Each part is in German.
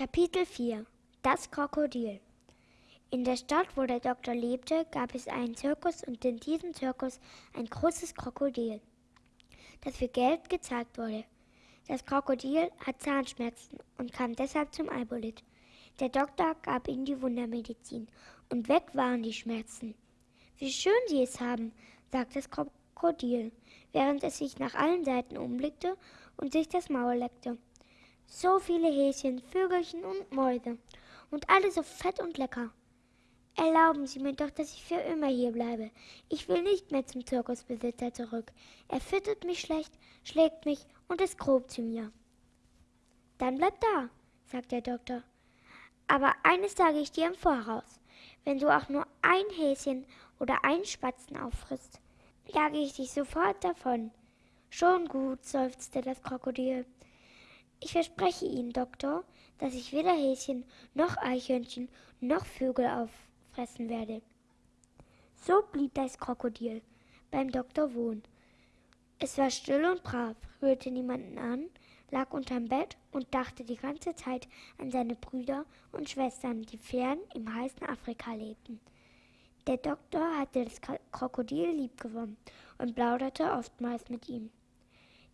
Kapitel 4 Das Krokodil In der Stadt, wo der Doktor lebte, gab es einen Zirkus und in diesem Zirkus ein großes Krokodil, das für Geld gezeigt wurde. Das Krokodil hat Zahnschmerzen und kam deshalb zum Albolit. Der Doktor gab ihm die Wundermedizin und weg waren die Schmerzen. Wie schön Sie es haben, sagte das Krokodil, während es sich nach allen Seiten umblickte und sich das Maul leckte. So viele Häschen, Vögelchen und Mäuse. Und alle so fett und lecker. Erlauben Sie mir doch, dass ich für immer hier bleibe. Ich will nicht mehr zum Zirkusbesitzer zurück. Er füttert mich schlecht, schlägt mich und ist grob zu mir. Dann bleib da, sagt der Doktor. Aber eines sage ich dir im Voraus. Wenn du auch nur ein Häschen oder einen Spatzen auffrisst, jage ich dich sofort davon. Schon gut, seufzte das Krokodil. Ich verspreche Ihnen, Doktor, dass ich weder Häschen noch Eichhörnchen noch Vögel auffressen werde. So blieb das Krokodil beim Doktor wohnen. Es war still und brav, rührte niemanden an, lag unterm Bett und dachte die ganze Zeit an seine Brüder und Schwestern, die fern im heißen Afrika lebten. Der Doktor hatte das Krokodil liebgewonnen und plauderte oftmals mit ihm.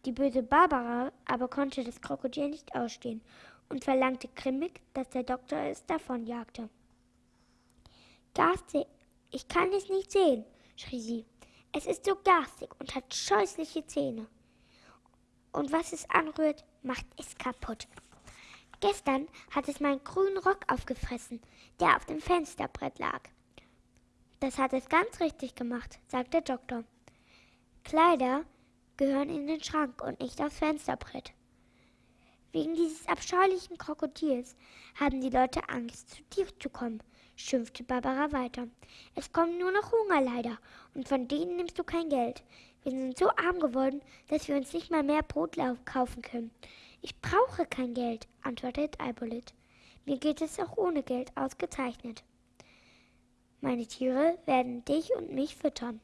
Die böse Barbara aber konnte das Krokodil nicht ausstehen und verlangte grimmig, dass der Doktor es davonjagte. Garstig, ich kann es nicht sehen, schrie sie. Es ist so garstig und hat scheußliche Zähne. Und was es anrührt, macht es kaputt. Gestern hat es meinen grünen Rock aufgefressen, der auf dem Fensterbrett lag. Das hat es ganz richtig gemacht, sagte der Doktor. Kleider gehören in den Schrank und nicht aufs Fensterbrett. Wegen dieses abscheulichen Krokodils haben die Leute Angst, zu dir zu kommen, schimpfte Barbara weiter. Es kommt nur noch Hunger leider, und von denen nimmst du kein Geld. Wir sind so arm geworden, dass wir uns nicht mal mehr Brot kaufen können. Ich brauche kein Geld, antwortet Albolit. Mir geht es auch ohne Geld ausgezeichnet. Meine Tiere werden dich und mich füttern.